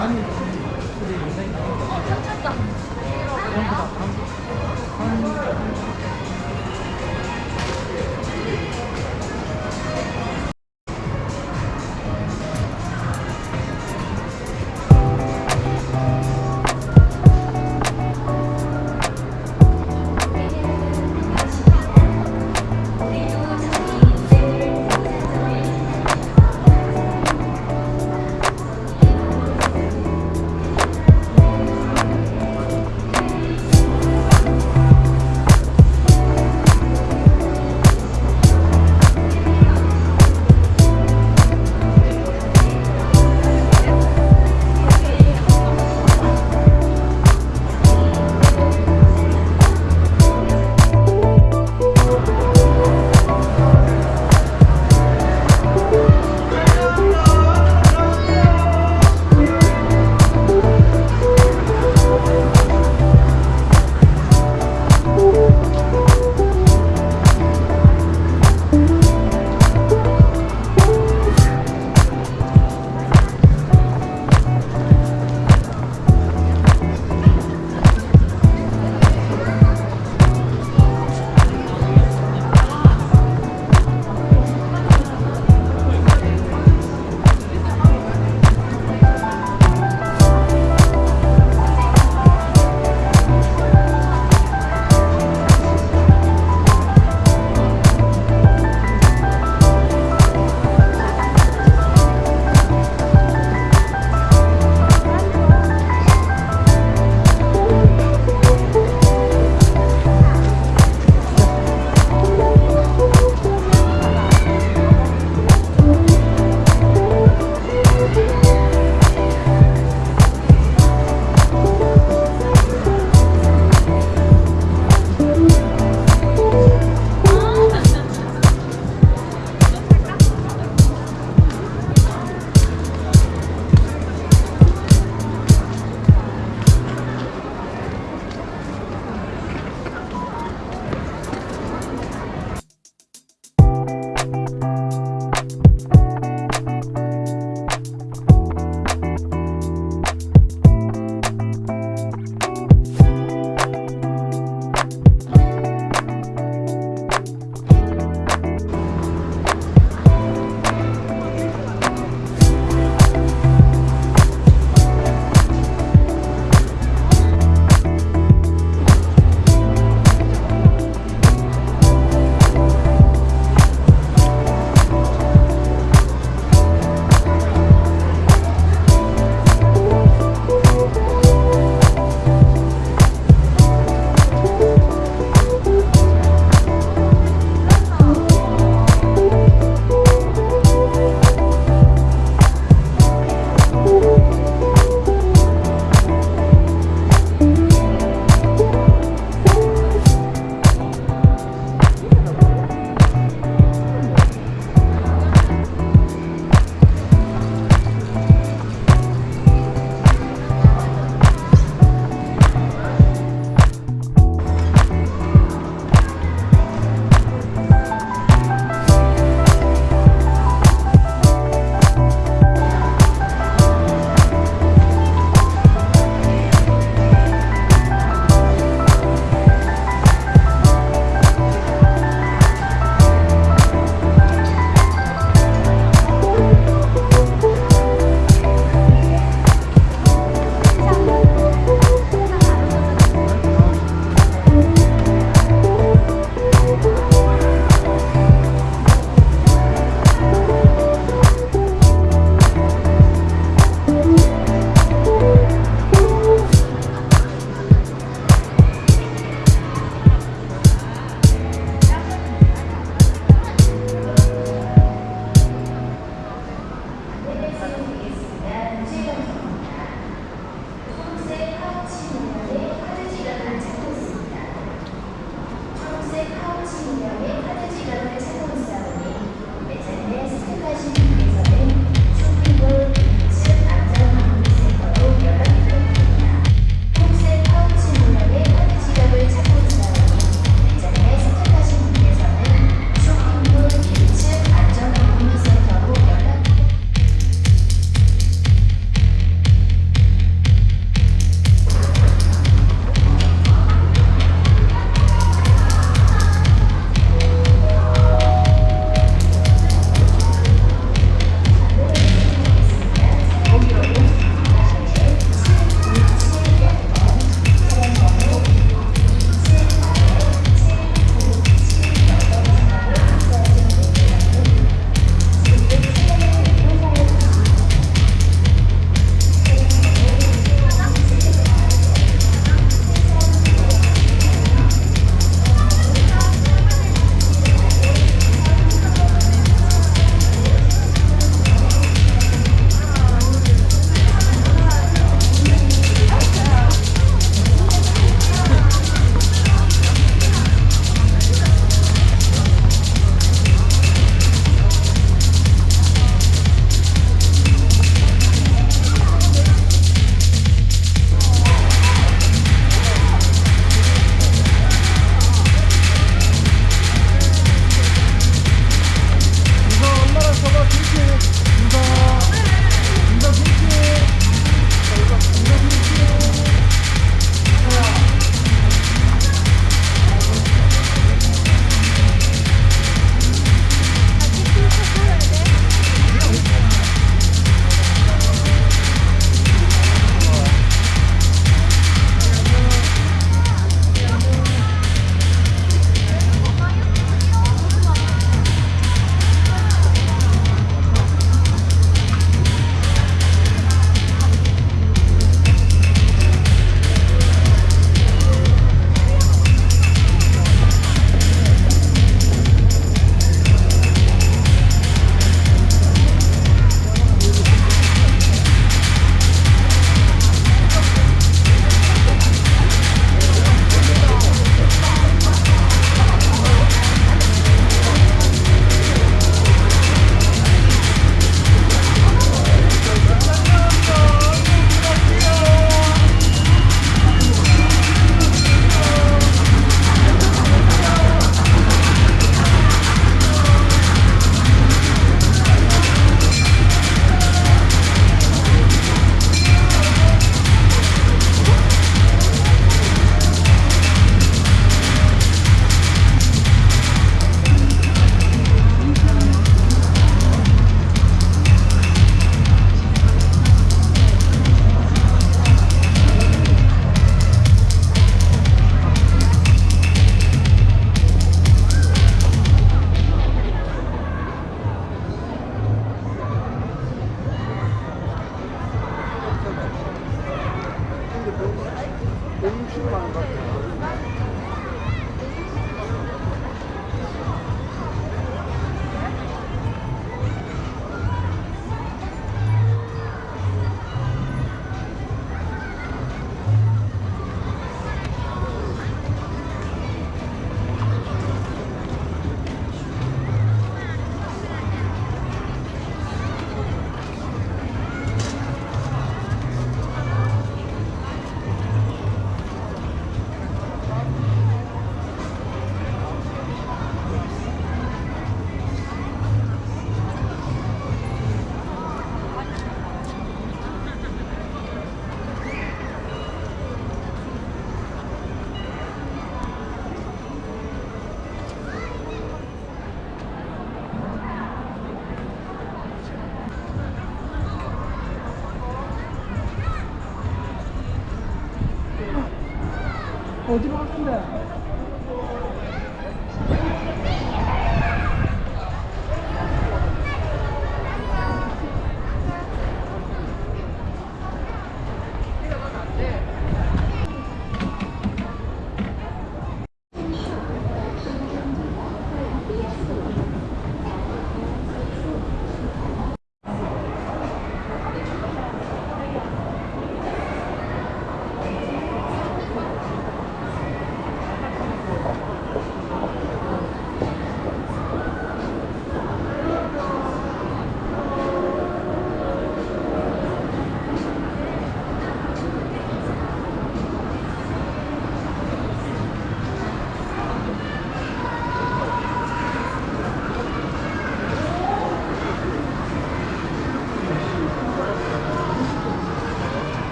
아니, 근데 영상이 나온다. 아, 찾다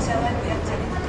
자원 부양자는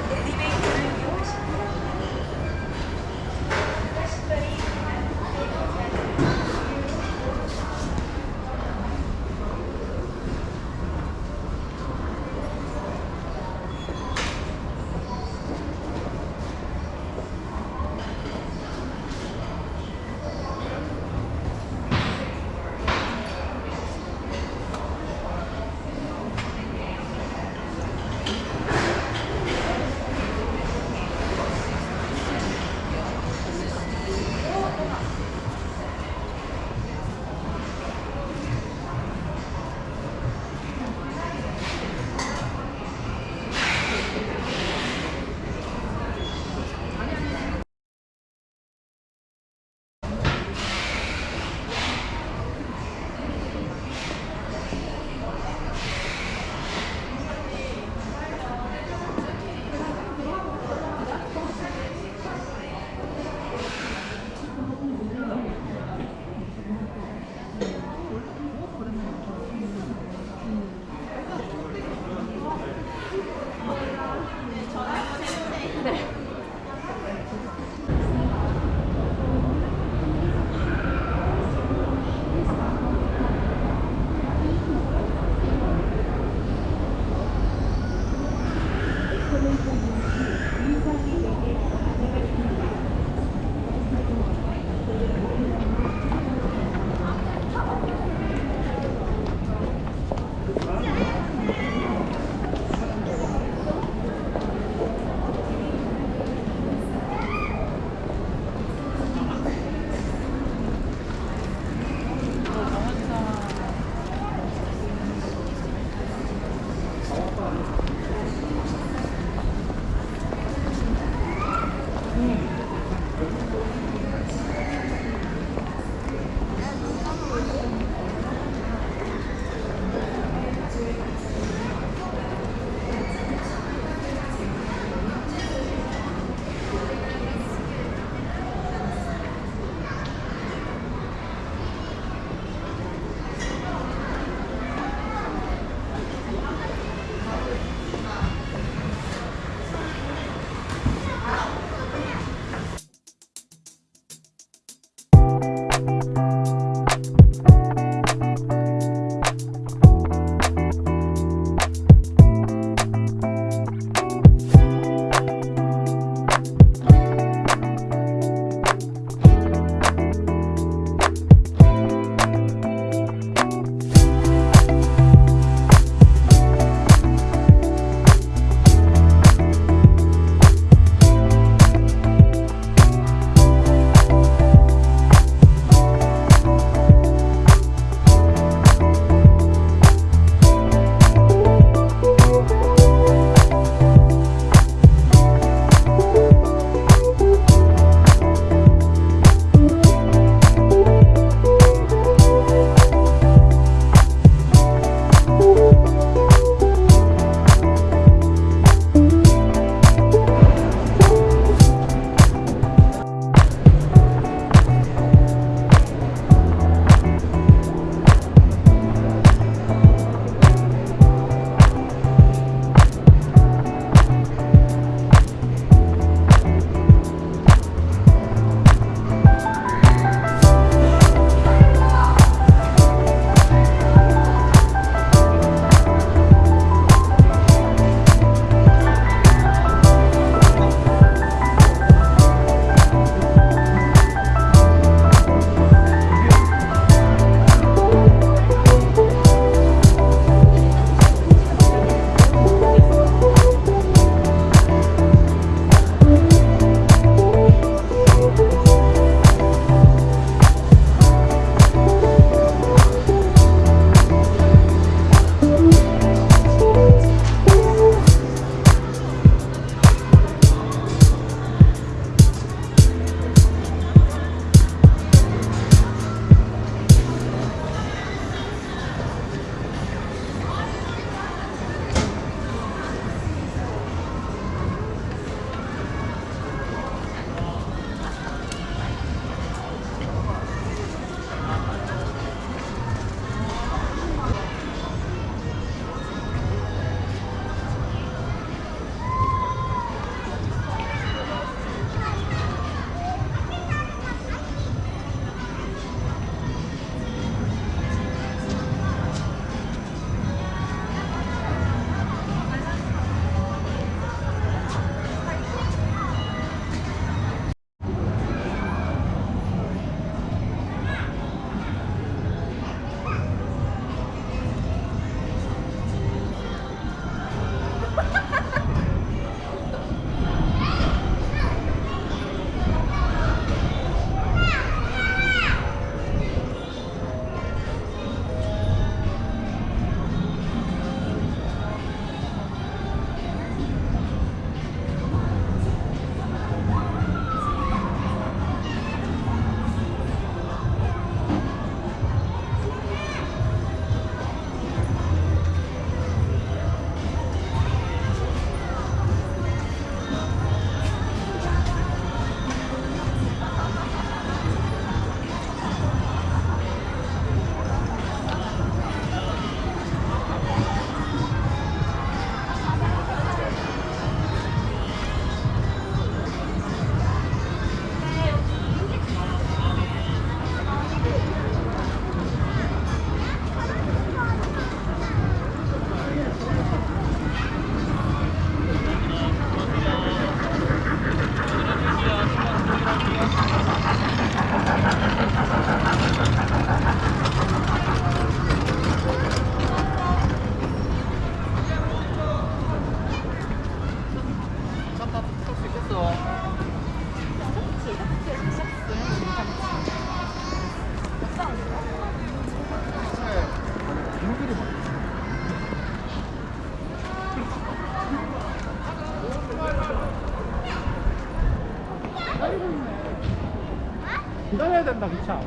热热的冷巧